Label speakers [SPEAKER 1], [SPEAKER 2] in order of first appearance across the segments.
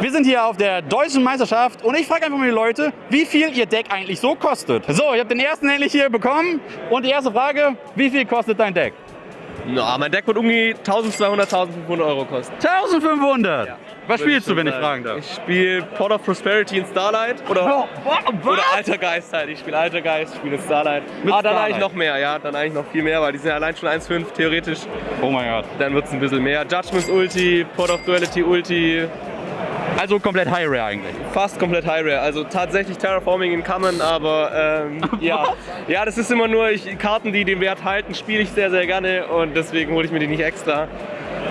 [SPEAKER 1] Wir sind hier auf der deutschen Meisterschaft und ich frage einfach mal die Leute, wie viel ihr Deck eigentlich so kostet. So, ich habe den ersten endlich hier bekommen und die erste Frage, wie viel kostet dein Deck?
[SPEAKER 2] Na, mein Deck wird um die 1200, 1500 Euro kosten.
[SPEAKER 1] 1500!
[SPEAKER 2] Ja.
[SPEAKER 1] Was spielst du, wenn ich fragen darf?
[SPEAKER 2] Ich spiele Pot of Prosperity in Starlight oder, oder Alter Geist halt. Ich spiele Alter Geist, spiele Starlight.
[SPEAKER 1] Mit
[SPEAKER 2] ah, dann
[SPEAKER 1] Starlight.
[SPEAKER 2] eigentlich noch mehr, ja, dann eigentlich noch viel mehr, weil die sind ja allein schon 1,5 theoretisch.
[SPEAKER 1] Oh mein Gott.
[SPEAKER 2] Dann wird es ein bisschen mehr. Judgments Ulti, Pot of Duality Ulti,
[SPEAKER 1] Also komplett High Rare eigentlich.
[SPEAKER 2] fast komplett High Rare. Also tatsächlich Terraforming in Common, aber ähm, ja. ja, das ist immer nur ich, Karten, die den Wert halten, spiele ich sehr, sehr gerne und deswegen hole ich mir die nicht extra.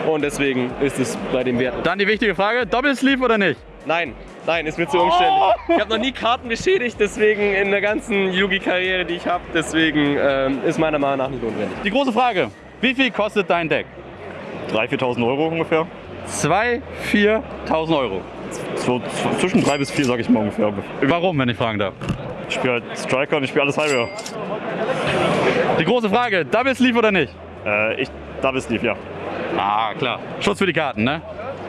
[SPEAKER 2] Und deswegen ist es bei dem Wert.
[SPEAKER 1] Dann die wichtige Frage, Doppelsleeve oder nicht?
[SPEAKER 2] Nein, nein, ist mir zu umständlich. Ich habe noch nie Karten beschädigt, deswegen in der ganzen Yugi-Karriere, die ich habe, deswegen ähm, ist meiner Meinung nach nicht notwendig.
[SPEAKER 1] Die große Frage, wie viel kostet dein Deck?
[SPEAKER 3] 3.000, 4.000 Euro ungefähr.
[SPEAKER 1] 2.000, 4.000 Euro.
[SPEAKER 3] So, zwischen 3 bis 4, sag ich mal ungefähr.
[SPEAKER 1] Warum, wenn ich fragen darf?
[SPEAKER 3] Ich spiele halt Striker und ich spiele alles High Rare.
[SPEAKER 1] Die große Frage, Doppelsleeve oder nicht?
[SPEAKER 3] Äh, ich, Double Sleeve, ja.
[SPEAKER 1] Ah, klar. Schutz für die Karten, ne?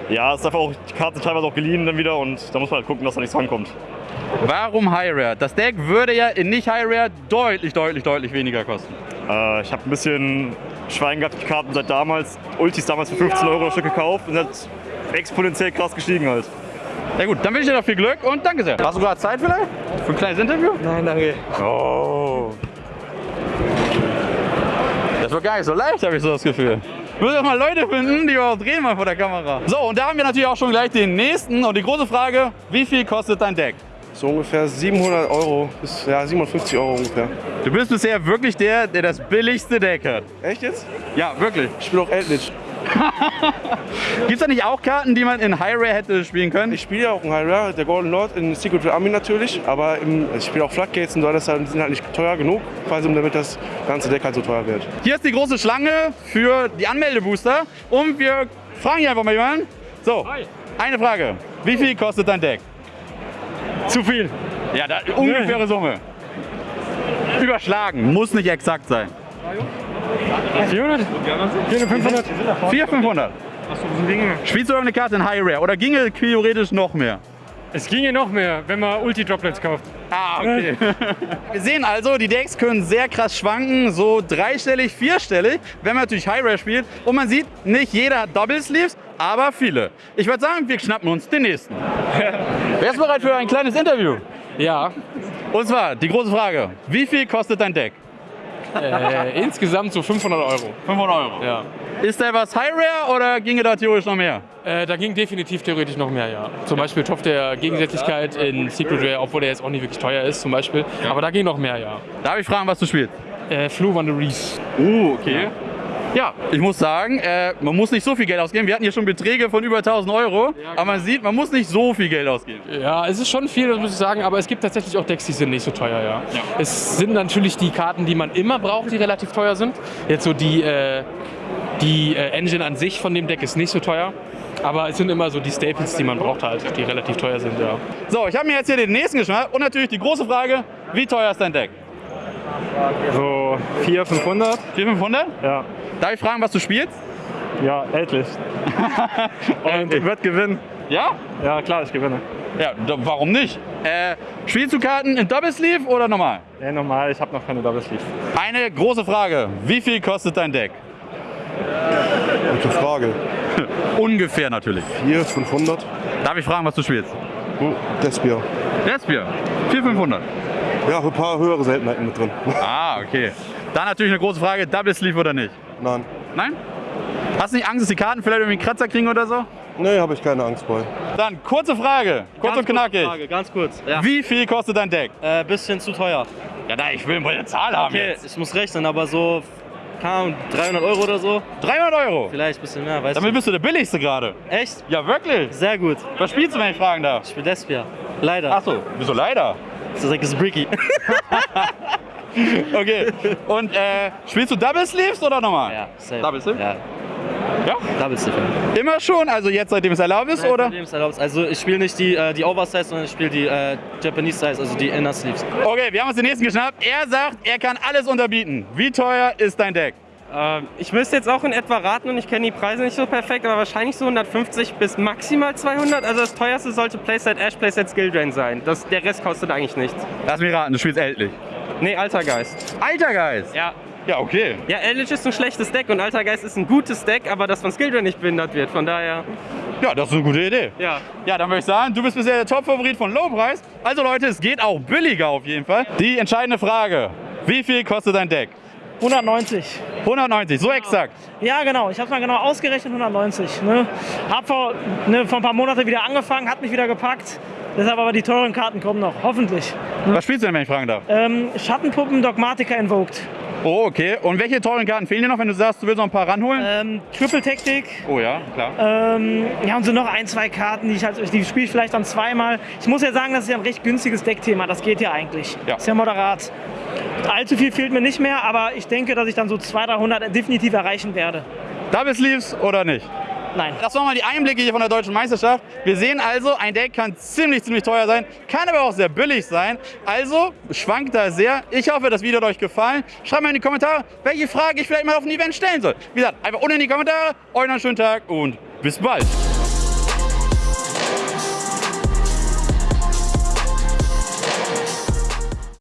[SPEAKER 3] Ja, ist einfach auch, die Karten sind teilweise auch geliehen dann wieder und da muss man halt gucken, dass da nichts rankommt.
[SPEAKER 1] Warum High Rare? Das Deck würde ja in nicht High Rare deutlich, deutlich, deutlich weniger kosten.
[SPEAKER 3] Äh, ich habe ein bisschen Schwein gehabt, die Karten seit damals, Ultis damals für 15 Euro das Stück gekauft und sind exponentiell krass gestiegen halt.
[SPEAKER 1] Ja gut, dann wünsche ich dir noch viel Glück und danke sehr. Hast du gerade Zeit vielleicht? Für ein kleines Interview?
[SPEAKER 2] Nein, danke.
[SPEAKER 1] Oh. Das wird gar nicht so leicht, habe ich so das Gefühl. Wir müssen doch mal Leute finden, die überhaupt drehen mal vor der Kamera. So, und da haben wir natürlich auch schon gleich den nächsten. Und die große Frage, wie viel kostet dein Deck?
[SPEAKER 4] So ungefähr 700 Euro bis ja, 750 Euro ungefähr.
[SPEAKER 1] Du bist bisher wirklich der, der das billigste Deck hat.
[SPEAKER 4] Echt jetzt?
[SPEAKER 1] Ja, wirklich.
[SPEAKER 4] Ich spiele auch Eldritch.
[SPEAKER 1] Gibt es da nicht auch Karten, die man in High Rare hätte spielen können?
[SPEAKER 4] Ich spiele ja auch in High Rare, der Golden Lord in Secret Army natürlich, aber im, ich spiele auch Floodgates und so, das die sind halt nicht teuer genug, quasi um damit das ganze Deck halt so teuer wird.
[SPEAKER 1] Hier ist die große Schlange für die Anmeldebooster. Und wir fragen hier einfach mal jemanden. So, eine Frage. Wie viel kostet dein Deck?
[SPEAKER 5] Zu viel.
[SPEAKER 1] Ja, da, ungefähre Summe. Überschlagen, muss nicht exakt sein.
[SPEAKER 5] 400? 400, 500?
[SPEAKER 1] 400, 500. Spielst du irgendeine Karte in High Rare oder ginge theoretisch noch mehr?
[SPEAKER 5] Es ginge noch mehr, wenn man Ulti-Droplets kauft.
[SPEAKER 1] Ah, okay. Wir sehen also, die Decks können sehr krass schwanken, so dreistellig, vierstellig, wenn man natürlich High Rare spielt. Und man sieht, nicht jeder hat Double Sleeves, aber viele. Ich würde sagen, wir schnappen uns den nächsten. Wer ist bereit für ein kleines Interview?
[SPEAKER 6] Ja,
[SPEAKER 1] Und zwar die große Frage, wie viel kostet dein Deck?
[SPEAKER 6] äh, insgesamt so 500 Euro.
[SPEAKER 1] 500 Euro.
[SPEAKER 6] Ja.
[SPEAKER 1] Ist der was High Rare oder ginge da theoretisch noch mehr?
[SPEAKER 6] Äh, da ging definitiv theoretisch noch mehr, ja. Zum Beispiel Topf der Gegensätzlichkeit in Secret Rare, obwohl der jetzt auch nicht wirklich teuer ist, zum Beispiel. Aber da ging noch mehr, ja.
[SPEAKER 1] Darf ich fragen, was du spielst?
[SPEAKER 6] Äh, Flu Wanderers.
[SPEAKER 1] Uh, okay. Ja, ich muss sagen, äh, man muss nicht so viel Geld ausgeben. Wir hatten hier schon Beträge von über 1000 Euro, aber man sieht, man muss nicht so viel Geld ausgeben.
[SPEAKER 6] Ja, es ist schon viel, das muss ich sagen, aber es gibt tatsächlich auch Decks, die sind nicht so teuer, ja. Es sind natürlich die Karten, die man immer braucht, die relativ teuer sind. Jetzt so die, äh, die äh, Engine an sich von dem Deck ist nicht so teuer. Aber es sind immer so die Staples, die man braucht halt, die relativ teuer sind, ja.
[SPEAKER 1] So, ich habe mir jetzt hier den nächsten geschnappt und natürlich die große Frage, wie teuer ist dein Deck?
[SPEAKER 3] So 400, 500?
[SPEAKER 1] 400, 500?
[SPEAKER 3] Ja.
[SPEAKER 1] Darf ich fragen, was du spielst?
[SPEAKER 3] Ja, endlich. Und
[SPEAKER 1] Okay.
[SPEAKER 3] wird gewinnen.
[SPEAKER 1] Ja?
[SPEAKER 3] Ja, klar, ich gewinne.
[SPEAKER 1] Ja, da, warum nicht? Äh, spielst du Karten in Double Sleeve oder normal?
[SPEAKER 3] Ja, normal, ich habe noch keine Double Sleeve.
[SPEAKER 1] Eine große Frage, wie viel kostet dein Deck?
[SPEAKER 4] Gute Frage.
[SPEAKER 1] Ungefähr natürlich.
[SPEAKER 4] 4, 500?
[SPEAKER 1] Darf ich fragen, was du spielst?
[SPEAKER 4] Despier.
[SPEAKER 1] Despier, 400, 500.
[SPEAKER 4] Ja, ein paar höhere Seltenheiten mit drin.
[SPEAKER 1] Ah, okay. Dann natürlich eine große Frage, Double Sleeve oder nicht?
[SPEAKER 4] Nein.
[SPEAKER 1] Nein? Hast du nicht Angst, dass die Karten vielleicht irgendwie einen Kratzer kriegen oder so?
[SPEAKER 4] Nee, habe ich keine Angst vor.
[SPEAKER 1] Dann kurze Frage, kurz und knackig.
[SPEAKER 7] Frage, ganz kurz. Ja.
[SPEAKER 1] Wie viel kostet dein Deck?
[SPEAKER 7] Äh, bisschen zu teuer.
[SPEAKER 1] Ja, da, ich will mal eine Zahl haben
[SPEAKER 7] Okay,
[SPEAKER 1] jetzt.
[SPEAKER 7] ich muss rechnen, aber so, keine Ahnung, 300 Euro oder so.
[SPEAKER 1] 300 Euro.
[SPEAKER 7] Vielleicht ein bisschen mehr, weißt
[SPEAKER 1] Damit
[SPEAKER 7] du.
[SPEAKER 1] bist du der billigste gerade.
[SPEAKER 7] Echt?
[SPEAKER 1] Ja, wirklich.
[SPEAKER 7] Sehr gut.
[SPEAKER 1] Was spielst du, wenn ich fragen darf?
[SPEAKER 7] Ich bin Despia. Leider.
[SPEAKER 1] Achso, wieso leider?
[SPEAKER 7] Das ist like Bricky.
[SPEAKER 1] Okay. Und äh, spielst du Double Sleeves oder normal?
[SPEAKER 7] ja, safe.
[SPEAKER 1] Double Sleeve?
[SPEAKER 7] Ja.
[SPEAKER 1] Ja?
[SPEAKER 7] Double Sleeve.
[SPEAKER 1] Immer schon? Also jetzt, seitdem es erlaubt ist,
[SPEAKER 7] Nein,
[SPEAKER 1] oder?
[SPEAKER 7] seitdem es erlaubt ist. Also ich spiele nicht die, äh, die Oversize, sondern ich spiele die äh, Japanese Size, also die Inner Sleeves.
[SPEAKER 1] Okay, wir haben uns den nächsten geschnappt. Er sagt, er kann alles unterbieten. Wie teuer ist dein Deck?
[SPEAKER 6] Ähm, ich müsste jetzt auch in etwa raten und ich kenne die Preise nicht so perfekt, aber wahrscheinlich so 150 bis maximal 200. Also das teuerste sollte Playset Ash, Playset Skill Drain sein. Das, der Rest kostet eigentlich nichts.
[SPEAKER 1] Lass mich raten, du spielst Eldlich.
[SPEAKER 6] Nee, Altergeist.
[SPEAKER 1] Altergeist?
[SPEAKER 6] Ja.
[SPEAKER 1] Ja, okay.
[SPEAKER 6] Ja, Eldritch ist ein schlechtes Deck und Altergeist ist ein gutes Deck, aber das von Skill Drain nicht behindert wird. Von daher,
[SPEAKER 1] Ja, das ist eine gute Idee.
[SPEAKER 6] ja.
[SPEAKER 1] Ja, dann würde ich sagen, du bist bisher der Top-Favorit von Lowpreis. Also Leute, es geht auch billiger auf jeden Fall. Die entscheidende Frage, wie viel kostet dein Deck?
[SPEAKER 8] 190.
[SPEAKER 1] 190, so exakt.
[SPEAKER 8] Ja, genau. Ich habe mal genau ausgerechnet, 190. Ne? Hab vor, ne, vor ein paar Monaten wieder angefangen, hat mich wieder gepackt. Deshalb aber die teuren Karten kommen noch, hoffentlich.
[SPEAKER 1] Was spielst du denn, wenn ich fragen darf?
[SPEAKER 8] Ähm, Schattenpuppen, Dogmatica Invoked.
[SPEAKER 1] Oh, okay. Und welche teuren Karten fehlen dir noch, wenn du sagst, du willst noch ein paar ranholen?
[SPEAKER 8] Ähm, Triple Taktik.
[SPEAKER 1] Oh ja, klar.
[SPEAKER 8] Ähm, ja, und so noch ein, zwei Karten, die ich halt, die spiele ich vielleicht dann zweimal. Ich muss ja sagen, das ist ja ein recht günstiges Deckthema. Das geht ja eigentlich.
[SPEAKER 1] Ja.
[SPEAKER 8] Ist ja moderat. Allzu viel fehlt mir nicht mehr, aber ich denke, dass ich dann so 200, 300 definitiv erreichen werde.
[SPEAKER 1] Double Sleeves oder nicht?
[SPEAKER 8] Nein.
[SPEAKER 1] Das waren mal die Einblicke hier von der Deutschen Meisterschaft. Wir sehen also, ein Deck kann ziemlich, ziemlich teuer sein, kann aber auch sehr billig sein. Also schwankt da sehr. Ich hoffe, das Video hat euch gefallen. Schreibt mal in die Kommentare, welche Frage ich vielleicht mal auf ein Event stellen soll. Wie gesagt, einfach unten in die Kommentare. Euch noch einen schönen Tag und bis bald.